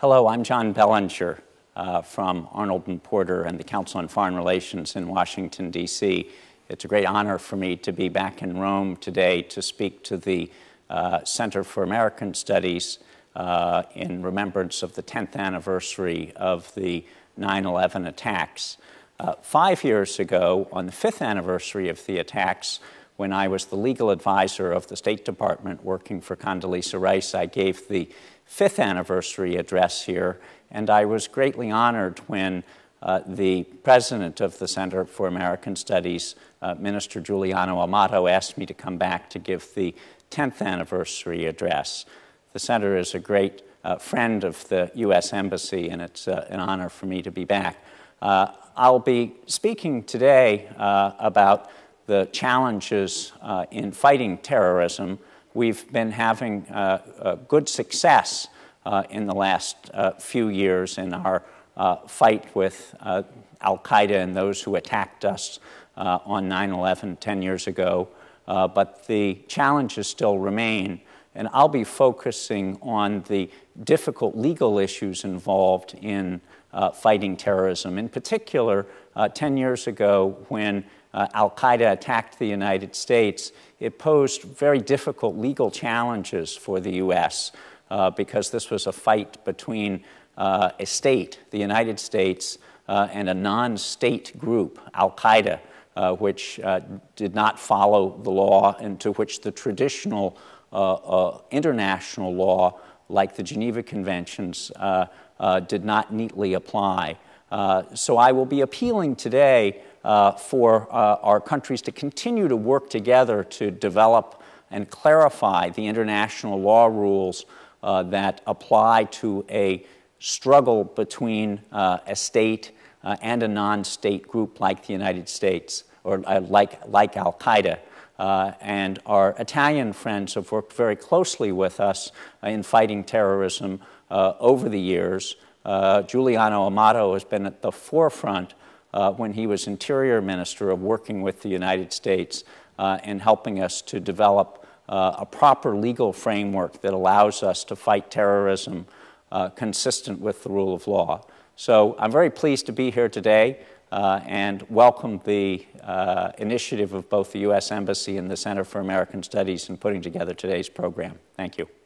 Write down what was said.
Hello, I'm John Bellinger uh, from Arnold and Porter and the Council on Foreign Relations in Washington, D.C. It's a great honor for me to be back in Rome today to speak to the uh, Center for American Studies uh, in remembrance of the 10th anniversary of the 9 11 attacks. Uh, five years ago, on the fifth anniversary of the attacks, when I was the legal advisor of the State Department working for Condoleezza Rice, I gave the fifth anniversary address here, and I was greatly honored when uh, the president of the Center for American Studies, uh, Minister Giuliano Amato, asked me to come back to give the 10th anniversary address. The center is a great uh, friend of the U.S. Embassy, and it's uh, an honor for me to be back. Uh, I'll be speaking today uh, about the challenges uh, in fighting terrorism, we've been having uh, good success uh, in the last uh, few years in our fight with Al Qaeda and those who attacked us on 9 11 10 years ago. but the challenges still remain. And I'll be focusing on the difficult legal issues involved in uh, fighting terrorism. In particular, uh, 10 years ago, when uh, Al Qaeda attacked the United States, it posed very difficult legal challenges for the U.S. Uh, because this was a fight between uh, a state, the United States, uh, and a non state group, Al Qaeda, uh, which uh, did not follow the law and to which the traditional international law, like the Geneva Conventions, did not neatly apply. so I will be appealing today uh, for uh, our countries to continue to work together to develop and clarify the international law rules uh, that apply to a struggle between uh, a state uh, and a non state group like the United States or uh, like, like Al Qaeda. and our Italian friends have worked very closely with us in fighting terrorism over the years. Giuliano Amato has been at the forefront uh, when he was Interior Minister of working with the United States uh, and helping us to develop uh, a proper legal framework that allows us to fight terrorism uh, consistent with the rule of law. So I'm very pleased to be here today uh, and welcome the uh, initiative of both the U.S. Embassy and the Center for American Studies in putting together today's program. Thank you.